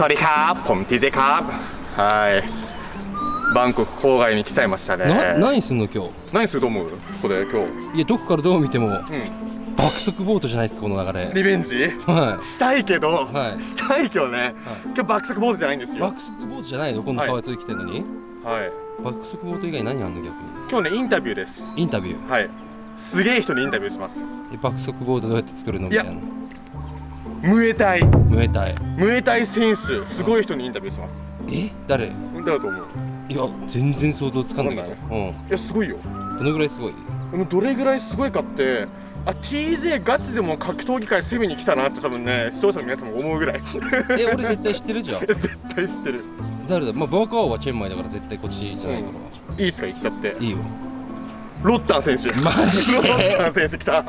สวัสดีครับ ผมทีเจครับはいバンコク郊外に来ちゃいましたねな何すんの今日何すると思うここで今日いやどこからどう見てもうん爆速ボートじゃないですかこの流れリベンジはしたいけど、はいしたいけどね、今日爆速ボードじゃないんですよい爆速ボートじゃないの今度はい川津来てんのに、はい爆速ボート以外何あんの逆に今日ねインタビューですインタビューはいすげえ人にインタビューしますえ爆速ボートどうやって作るのみたいな ムエタイ。ムエタイ。ムエタイ選手すごい人にインタビューします。え？誰？誰だと思う？いや全然想像つかんないけど。わうん。いやすごいよ。どのぐらいすごい？どれぐらいすごいかってあ TJ ガチでも格闘技界攻めに来たなって多分ね視聴者の皆さんも思うぐらい。え俺絶対知ってるじゃん。絶対知ってる。誰だ？まあバーカーはチェンマイだから絶対こっちじゃないかいいっすか？言っちゃって。らいいよ。ロッタン選手。マジロッでタン選手来た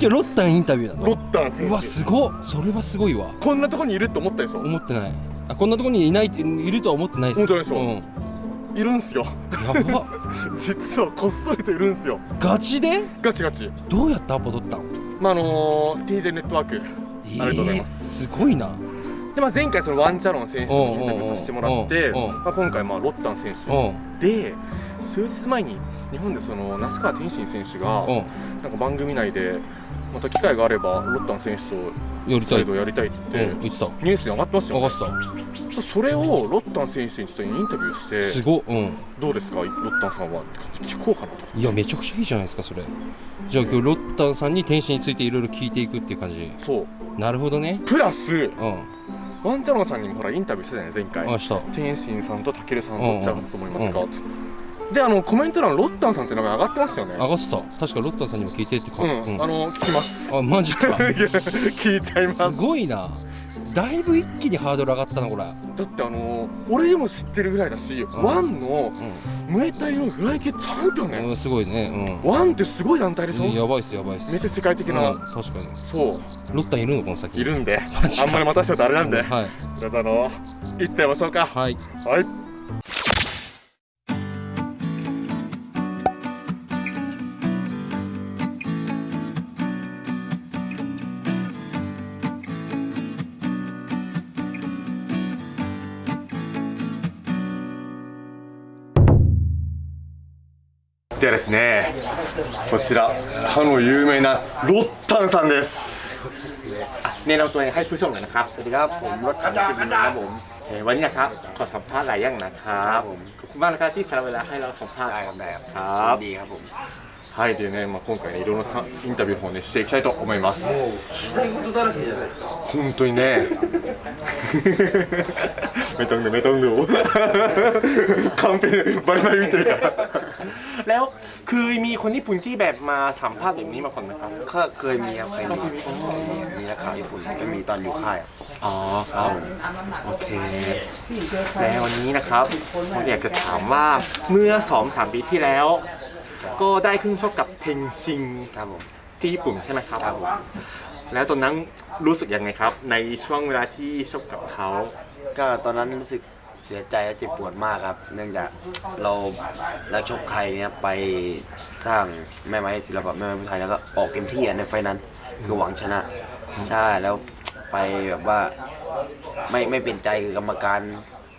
今日ロッタンインタビューなロのッタン選手。うわすごっ。それはすごいわ。こんなとこにいるって思ったでしょ思ってない。あこんなとこにいないいるとは思ってないです思ってないでしょうん。いるんすよ。やば。実はこっそりといるんすよ。ガチで？ガチガチ。どうやってアポ取ったのまああのー、TJ ネットワーク。ありがとうございます。すごいな。で、まあ、前回そのワンチャロン選手にインタビューさせてもらって、まあ、今回まあロッタン選手。うん。で数日前に日本でその那須川天心選手がうん。なんか番組内でまた機会があればロッタン選手とやりたい。やりたいって。うん言ってた。ニュースに上がってましたよ、任せた。ちょそれをロッタン選手にちょっとインタビューしてすごっうん。どうですか？ロッタンさんはって聞こうかなと。いやめちゃくちゃいいじゃないですかそれ。じゃあ今日ロッタンさんに天使についていろいろ聞いていくっていう感じ。そう。なるほどね。プラスうん。ワンチャロンさんにもほらインタビューしてたよね前回。あした。天心さんとたけるさんうんどっちが勝つと思いますか、とであのコメント欄ロッタンさんって名前上がってましたよね。上がってた。確かロッタンさんにも聞いてってか、うん、うん。あの聞きます。あマジか。聞いちゃいます。すごいな。だいぶ一気にハードル上がったなこれ。だってあの俺でも知ってるぐらいだし、ワンのムエタイのフライ級チャンピオンね、うん、うん、すごいね。ワンってすごい団体でしょ、うんやばいっすやばいっす。めっちゃ世界的な、うん、確かに。そう。ロッタンいるの？この先。にいるんで。マジか。あんまり待たせちゃうとあれなんで、はい。皆さんあの行っちゃいましょうか。はい。はいでですねこちらかの有名なロッタンさんです、はい、でね、まあ今回、いろんなさインタビューをね、していきたいと思います、本当にね。めと、バリバリ見てるから。 แล้วคือมีคนญี่ปุ่นที่แบบมาสัมภาษณ์แบบนี้มาก่อนไหมครับ ก็เคยมีครับเคยมีมีนักข่าวญี่ปุ่นก็มีตอนอยู่ค่ายครับอ๋อครับโอเคแล้ววันนี้นะครับผมอยากจะถามว่าเมื่อสองสามปีที่แล้ว ก็ได้ขึ้นชกกับเทงชิงครับผมที่ญี่ปุ่นใช่ไหมครับครับผมแล้วตอนนั้นรู้สึกยังไงครับ ในช่วงเวลาที่ชกกับเขาก็ตอนนั้นรู้สึก เสียใจและเจ็บปวดมากครับ เนื่องจากเรานักชกไทยเนี่ยไปสร้างแม่ไม้ศิลปะแม่ไม้ไทยแล้วก็ออกเต็มที่อะในไฟล์นั้น คือหวังชนะ ใช่แล้วไปแบบว่าไม่ไม่เป็นใจคือกรรมการ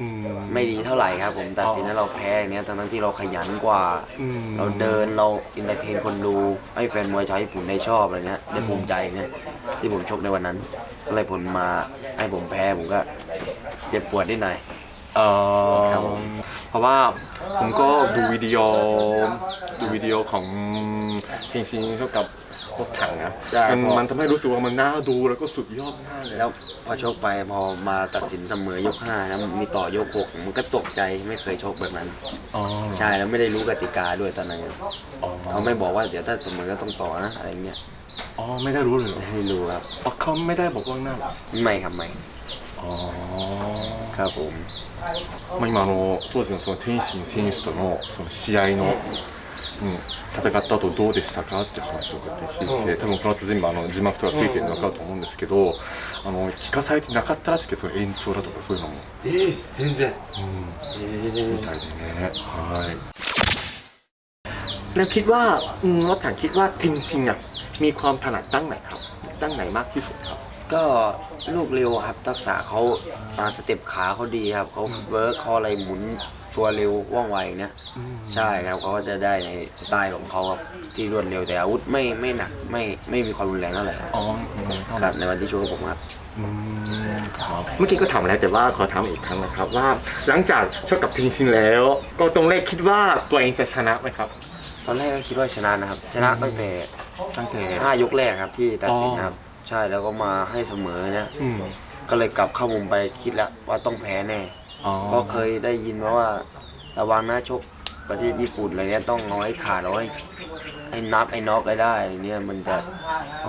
อืม ไม่ดีเท่าไหร่ครับ ผมตัดสินให้เราแพ้อย่างเนี้ยทั้งๆที่เราขยันกว่า อืม เราเดินเรา entertain คนดูให้แฟนมวยชาวญี่ปุ่นได้ชอบอะไรเงี้ยได้ภูมิใจเนี่ยที่ผมชกในวันนั้นก็เลยผลมาให้ผมแพ้ผมก็เจ็บปวดนิดหน่อย เอ่อครับผมเพราะว่าผมก็ดูวิดีโอดูวิดีโอของเทนชินชกกับพวกถังนะมันมันทำให้รู้สึกว่ามันน่าดูแล้วก็สุดยอดมากเลยแล้วพอชกไปพอมาตัดสินเสมอยกห้าแล้วมีต่อยกหกมันก็ตกใจไม่เคยชกแบบนั้น อ๋อใช่แล้วไม่ได้รู้กติกาด้วยตอนนั้นอ๋อเขาไม่บอกว่าเดี๋ยวถ้าเสมอก็ต้องต่อนะอะไรเงี้ยอ๋อไม่ได้รู้เลยเหรอไม่รู้ครับอ๋อเขาไม่ได้บอกล่วงหน้าเหรอไม่ครับไม่อ๋อ ครับผม まあ、今あの当時のその天心選手とのその試合の、うん、戦った後どうでしたかっていう話をこうやって聞いて、多分この後全部あの字幕とかついてるの分かると思うんですけど、あの聞かされてなかったらしくてその延長だとかそういうのも、えー、全然うん、えーみたいでねはい แล้วคิดว่าอืมรถถังคิดว่าเทนชิงอ่ะมีความถนัดตั้งไหนครับ ตั้งไหนมากที่สุดครับ ก็ลูกเร็วครับทักษะเขาอ่าสเต็ปขาเขาดีครับเขาเวิร์กเขาอะไรหมุนตัวเร็วว่องไวเนี่ยใช่ครับเขาก็จะได้ในสไตล์ของเขาครับที่รวดเร็วแต่อาวุธไม่ไม่หนักไม่ไม่มีความรุนแรงเท่าไหร่ครับอ๋อครับในวันที่ชกกับผมครับอืมครับเมื่อกี้ก็ถามแล้วแต่ว่าขอถามอีกครั้งนะครับว่าหลังจากชกกับพิงชินแล้ว ก็ตรงแรกคิดว่าตัวเองจะชนะไหมครับ ตอนแรกก็คิดว่าชนะนะครับ ชนะตั้งแต่ตั้งแต่ห้ายกแรกครับที่ตัดสินอ๋อครับ ใช่แล้วก็มาให้เสมอเนี่ยอืม ก็เลยกลับเข้ามุมไปคิดแล้วว่าต้องแพ้แน่อ๋อเพราะเคยได้ยินมาว่า ระวังนะชกประเทศญี่ปุ่นอะไรเนี้ยต้องเอาให้ขาดเอาให้ให้นับไอ้น็อกได้ได้อะไรเนี่ยมันจะ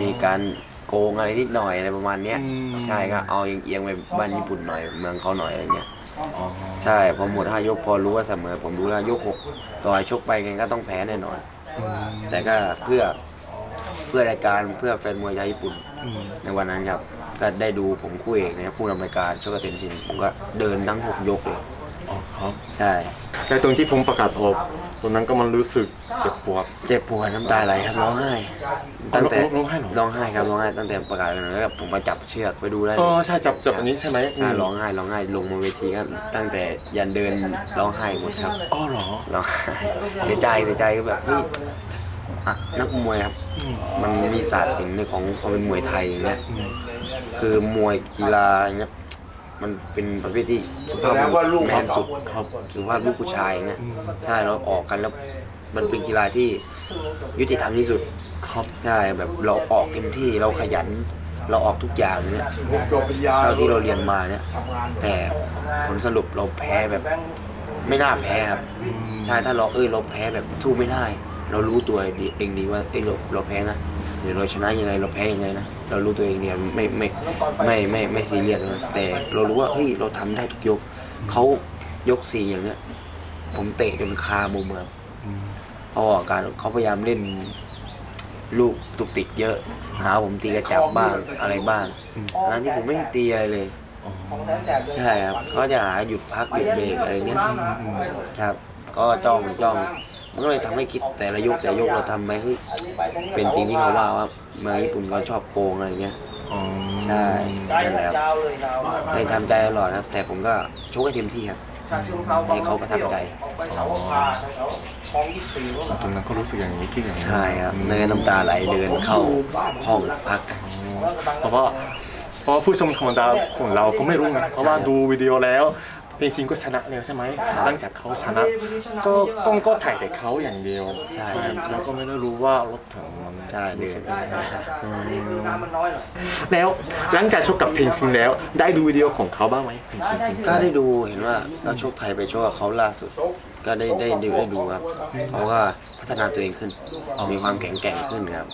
มีการโกงอะไรนิดหน่อยอะไรประมาณเนี้ยใช่ก็เอาเอียงๆไปบ้านญี่ปุ่นหน่อยเมืองเขาหน่อยอะไรเงี้ย อ๋อใช่พอหมดห้ายกพอรู้ว่าเสมอผมรู้แล้วยกหกต่อยชกไปไงก็ต้องแพ้แน่นอน แต่ก็เพื่อ เพื่อรายการเพื่อแฟนมวยชาวญี่ปุ่นอืมในวันนั้นครับก็ได้ดูผมคู่เอกนะครับผู้นำรายการชกกับเทนชินผมก็เดินทั้งหกยกเลยอ๋อครับใช่แต่ตรงที่ผมประกาศออกตรงนั้นก็มันรู้สึกเจ็บปวดเจ็บปวดน้ำตาไหลครับร้องไห้ตั้งแต่ร้องไห้เหรอร้องไห้ครับร้องไห้ตั้งแต่ประกาศกันแล้วผมมาจับเชือกไปดูได้อ๋อใช่จับจับอันนี้ใช่ไหมมอ่าร้องไห้ร้องไห้ลงมาเวทีครับตั้งแต่ยันเดินร้องไห้หมดครับอ๋อเหรอร้องไห้เสียใจเสียใจก็แบบเฮ้ย อะนักมวยครับอืมมันมีศาสตร์สิ่งหนึ่งของความเป็นมวยไทยอย่างเงี้ยอืมคือมวยกีฬาอย่างเงี้ยมันเป็นประเภทที่สุภาพบุรุษแมนสุดครับสุภาพลูกผู้ชายเนี่ยใช่เราออกกันแล้วมันเป็นกีฬาที่ยุติธรรมที่สุดครับใช่แบบเราออกเต็มที่เราขยัน เราออกทุกอย่างเนี่ยเท่าที่เราเรียนมาเนี่ย แต่ผลสรุปเราแพ้แบบไม่น่าแพ้ครับใช่ถ้าเราเอ้ยเราแพ้แบบสู้ไม่ได้ เรารู้ตัวดีเองดีว่าเอ้ยเราเราแพ้นะหรือเราชนะยังไงเราแพ้ยังไงนะเรารู้ตัวเองเนี่ยไม่ไม่ไม่ไม่ไม่ซีเรียสนะแต่เรารู้ว่าเฮ้ยเราทำได้ทุกยกเขายกสี่อย่างเนี้ย ผมเตะจนคามุมครับเพราะว่าการเขาพยายามเล่นลูกตุกติกเยอะ หาผมตีกระจับบ้างอะไรบ้างนั้นที่ผมไม่ได้ตีอะไรเลยใช่ครับเขาจะหาหยุดพักหยุดเบรกอะไรเงี้ยครับ ก็จ้องจ้อง มันก็เลยทำให้คิดแต่ละยกแต่ละยกเราทำไปเฮ้ยเป็นจริงที่เขาว่าว่าเมืองญี่ปุ่นเขาชอบโกงอะไรเงี้ยอ๋อใช่นั่นแหละครับเลยทำใจตลอดครับ แต่ผมก็ชกให้เต็มที่ครับให้เขาประทับใจตรงนั้นก็รู้สึกอย่างนี้คิดอย่างนี้ใช่ครับเดินน้ำตาไหลเดินเข้าห้องพักเพราะว่าเพราะว่าผู้ชมธรรมดาของเราก็ไม่รู้ไงเพราะว่าดูวิดีโอแล้ว เพลงชิงก็ชนะแล้วใช่ไหมหลังจากเขาชนะ ก็กล้องก็ถ่ายแต่เขาอย่างเดียวใช่แล้วก็ไม่ได้รู้ว่ารถถังมันใช่เดินแล้วหลังจากชกกับเพลงชิงแล้ว ได้ดูวิดีโอของเขาบ้างไหมเพลงชิงเพลงชิงก็ได้ดูเห็นว่านักชกไทยไปชกกับเขาล่าสุด ก็ได้ได้ได้ได้ดูครับเขาก็พัฒนาตัวเองขึ้นมีความแข็งแกร่งขึ้นครับ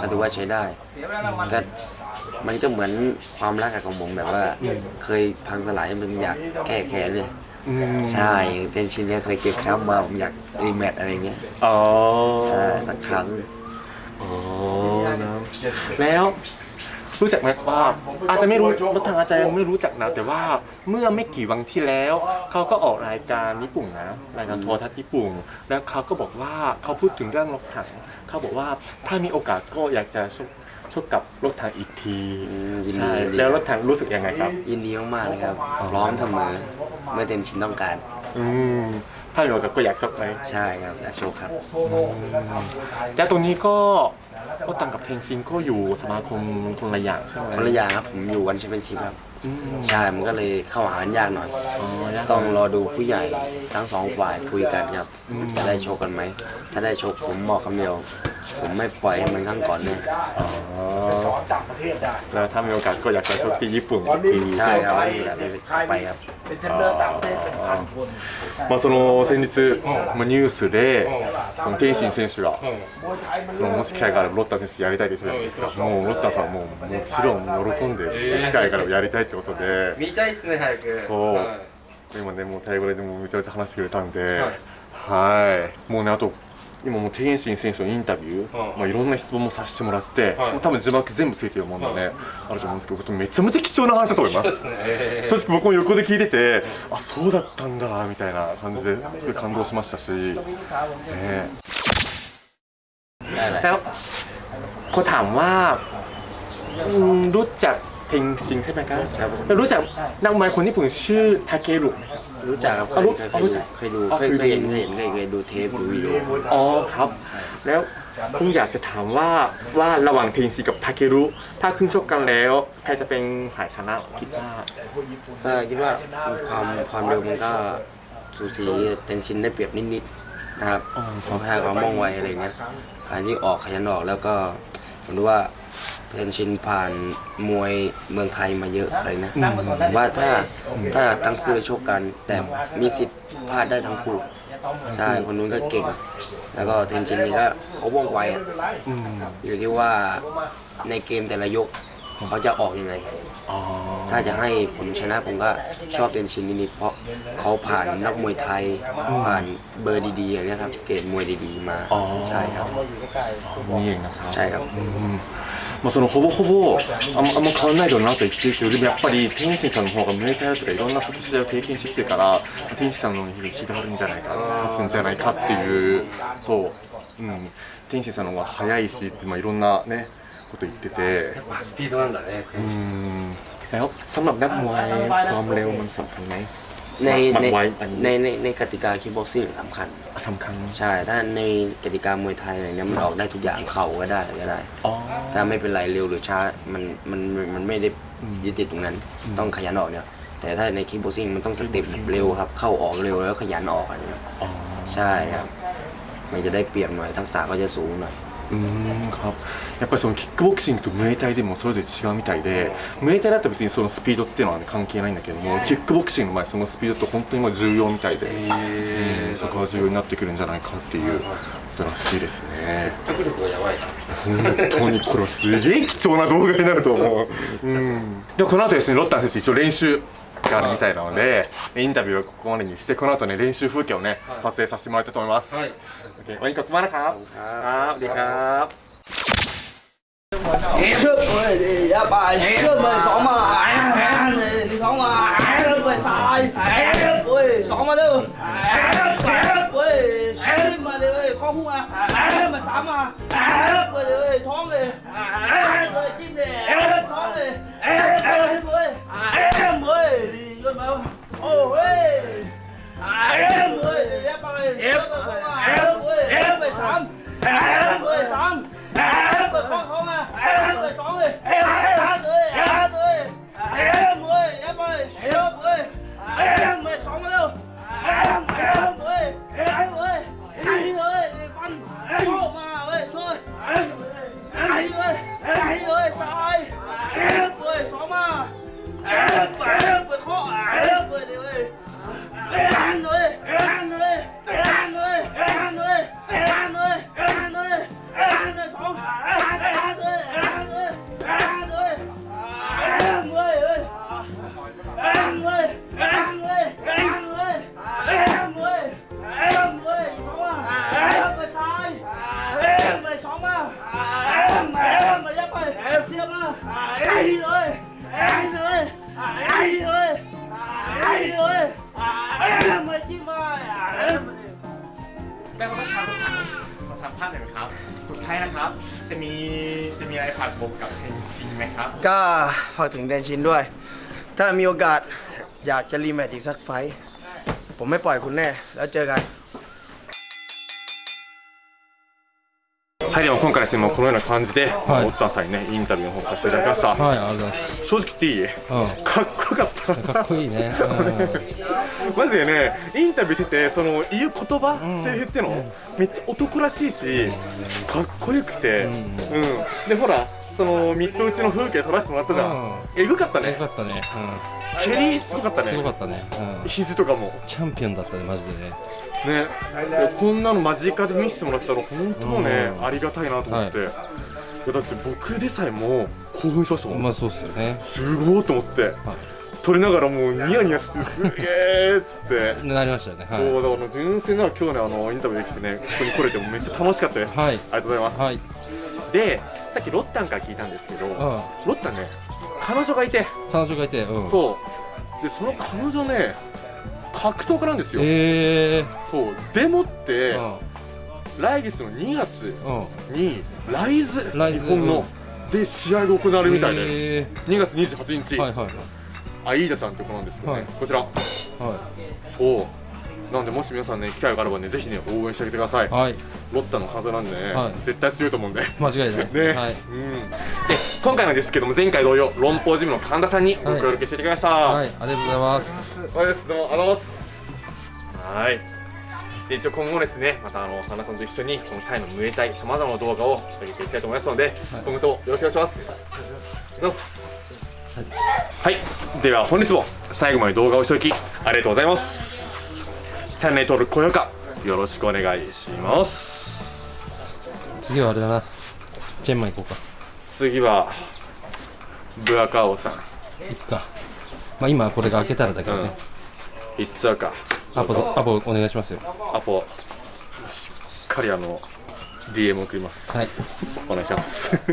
ก็ถือว่าใช้ได้ก็ มันก็เหมือนความรักกับของผมแบบว่า เคยพังสลายมันอยากแก้แค้นเลยอืมใช่อย่างเจนชินเนี่ยเคยเก็บช้ำมาผมอยากรีแมตช์อะไรเงี้ยอ๋อใช่สักครั้ง อ๋อนะแล้วรู้จักไหมว่าอาจจะไม่รู้รถทางอาจจะยังไม่รู้จักนะแต่ว่าเมื่อไม่กี่วันที่แล้ว เขาก็ออกรายการญี่ปุ่นนะรายการโทรทัศน์ญี่ปุ่น แล้วเขาก็บอกว่าเขาพูดถึงเรื่องรถถังเขาบอกว่าถ้ามีโอกาสก็อยากจะ ชกชกกับรถถังอีกทีอืมยินดีใช่ยินดีแล้วรถถังรู้สึกยังไงครับ ยินดีมากๆเลยครับพร้อมเสมอเมื่อเทนชินต้องการ อืมถ้ามีโอกาสก็อยากชกไหมใช่ครับอยากโชว์ครับแล้วตรงนี้ก็รถถังกับเทนชินก็อยู่สมาคมคนละอย่างใช่ไหมคนละอย่างครับผมอยู่ ONE Championship ครับอืม ใช่มันก็เลยเข้าหากันยากหน่อยอ๋อยากต้องรอดูผู้ใหญ่ทั้งสองฝ่ายคุยกันครับอืมจะได้ชกกันไหม ถ้าได้โชคผมบอกคำเดียว ผมไม่ปล่อยให้เหมันครั้งก่อนแน่อ๋อแล้วถ้ามีโอกาสก็อยากจะชกที่ญี่ปุ่นอีกทีใช่ไหมครับไม่มีอะไรไปครับ まあその先日、まあ、ニュースで、その天心選手が、もし機会があればロッタ選手やりたいですじですか、もうロッターさんももちろん喜んで、機会からやりたいってことで、見たいっすね、早く。そう、今ね、もうタイ語でもめちゃめちゃ話してくれたんで、はい、もうね、あと今もう天心選手のインタビュー、はいまあ、いろんな質問もさせてもらって、はいもう多分字幕全部ついてるもんでね、あると思うんですけどめちゃめちゃ貴重な話だと思いますえ正直僕も横で聞いててあそうだったんだみたいな感じですごい感動しましたし、ね、แล้วเขาถามว่าอืมรู้จัก เทงชิงใช่ไหมครับครับผมแล้วรู้จักนักมวยคนญี่ปุ่นชื่อทาเกรุไหมครับ รู้จักครับเคอ๋อยรู้เคยอ๋อรู้จักเคยดูอ๋อเคยคือเคยเห็นเคยเห็นเคยเคยดูเทปดูวิดีโออ๋อครับ แล้วผมอยากจะถามว่าว่าระหว่างเทงชิงกับทาเกรุถ้าขึ้นชกกันแล้ว ใครจะเป็นฝ่ายชนะคิดว่าก็คิดว่าความความเร็วมันก็สูสีเทนชินได้เปรียบนิดๆนะครับเพราะแพ้ความว่องไวอะไรเงี้ยการที่ออกขยันออกแล้วก็ผมรู้ว่า เทนชินผ่านมวยเมืองไทยมาเยอะอะไรนะผมว่าถ้าถ้าทั้งคู่ได้ชกกัน แต่มีสิทธิ์พลาดได้ทั้งคู่ใช่คนนู้นก็เก่ง แล้วก็เทนชินนี่ก็เขาว่องไวอะอืมอยู่ที่ว่าในเกมแต่ละยกเขาจะออกยังไงอ๋อถ้าจะให้ผลชนะผมก็ชอบเดนชินนิดๆเพราะเขาผ่านนักมวยไทย ผ่านเบอร์ดีๆอย่างเนี้ยครับ เกรดมวยดีๆมาอ๋อใช่ครับนี่เองนะครับ ใช่ครับ まあ、そのほぼほぼあんまあんま変わんないだろうなと言ってるけどでもやっぱり天心さんの方がムエタイとかいろんな殺しを経験してきてから天心さんの方に火があるんじゃないか勝つんじゃないかっていうそう、うん、天心さんの方が早いしって、まあ、いろんなねこと言ってて。スピードなんだね天心 Đấy không? Sắm lập đắp นักมวยความเร็วมันสำคัญไหมในมันในไว้อันนี้ ในในในกติกาคิกบ็อกซิ่งสำคัญ สำคัญใช่ ถ้าในกติกามวยไทยอะไรเนี้ยมันออกได้ทุกอย่างเข่าก็ได้อะไรก็ได้ อ๋อ ถ้าไม่เป็นไรเร็วหรือช้ามันมันมันมันไม่ได้ยึดติดตรงนั้น ต้องขยันออกเนี่ย แต่ถ้าในคิกบ็อกซิ่งมันต้องสเต็ปแบบเร็วครับ เข้าออกเร็วแล้วขยันออกอะไรเงี้ย อ๋อ ใช่ครับ มันจะได้เปรียบหน่อย ทักษะก็จะสูงหน่อย うんやっぱりそのキックボクシングとムエタイでもそれぞれ違うみたいで、ムエタイだったら別にそのスピードっていうのは、ね、関係ないんだけども、キックボクシングのまあそのスピードって本当にも重要みたいで、えー、そこは重要になってくるんじゃないかっていうことらしいですね。本当にこれすげえ貴重な動画になると思う、うん、でこの後ですねロッタン先生一応練習みたいなので、インタビューをここまでにしてこの後ね練習風景をね、撮影させてもらいたいと思います。はい。 ภาษณ์หน่อยครับ สุดท้ายนะครับ จะมีจะมีอะไรฝากบอกกับเทนชินไหมครับ ก็ฝากถึงแดนชินด้วย ถ้ามีโอกาสอยากจะรีแมตช์อีกสักไฟท์ผมไม่ปล่อยคุณแน่ แล้วเจอกัน はい、では今回ですね、もうこのような感じで、い。オッタンさんにね、インタビューの方させていただきました。はいありがとうございます。正直言っていい？うん。かっこよかった。かっこいいね、マジでね、インタビューしてて、その言う言葉、セリフっての、めっちゃ男らしいし、かっこよくて、うん。で、ほら、そのミット打ちの風景撮らせてもらったじゃん。えぐかったうん、よね。かったね、蹴りすごかったうん、すごかね。ったね、うん、肘とかも。チャンピオンだったねマジでねね、でこんなの間近で見せてもらったら本当ね、うん。ありがたいなと思って、いやだって僕でさえも興奮しましたもん、まあそうっすよね。すごいと思って、撮りながらもうニヤニヤしてすげーっつって。なりましたよね。そうだから純粋な今日ねあのインタビューできてねここに来れてもめっちゃ楽しかったです、はい。ありがとうございます、はい、でさっきロッタンから聞いたんですけど、うん、ロッタンね彼女がいて、彼女がいて、うん、そう。でその彼女ね格闘家なんですよ、えー、そう。でもって、うん。来月の2月うん。にライズ日本の、うん。で試合が行われるみたいで、え2月28日、ーはいはいアイーダちゃんって子なんですけどね、はい。こちら。はそうなのでもし皆さんね機会があればねぜひね応援してあげてください、いはい。ロッタの風なんでね、はい。絶対強いと思うんで。間違いないです。ね、はい。うん、で今回なんですけども前回同様論法ジムの神田さんにご協力していただきました、はい。ありがとうございます。そうですどうもありがとうございます。はい。で一応今後ですねまたあの神田さんと一緒にこのタイのムエタイさまざまな動画を上げていきたいと思いますので、今後ともよろしくお願いします。ます。はい、では本日も最後まで動画をしておきありがとうございますチャンネル登録高評価よろしくお願いします。次はあれだな。チェンマイ行こうか。次はブアカオさん。行くか。まあ今これが開けたらだけどね、行っちゃうか。アポアポお願いしますよ。アポしっかりあの DM 送ります。はい。お願いします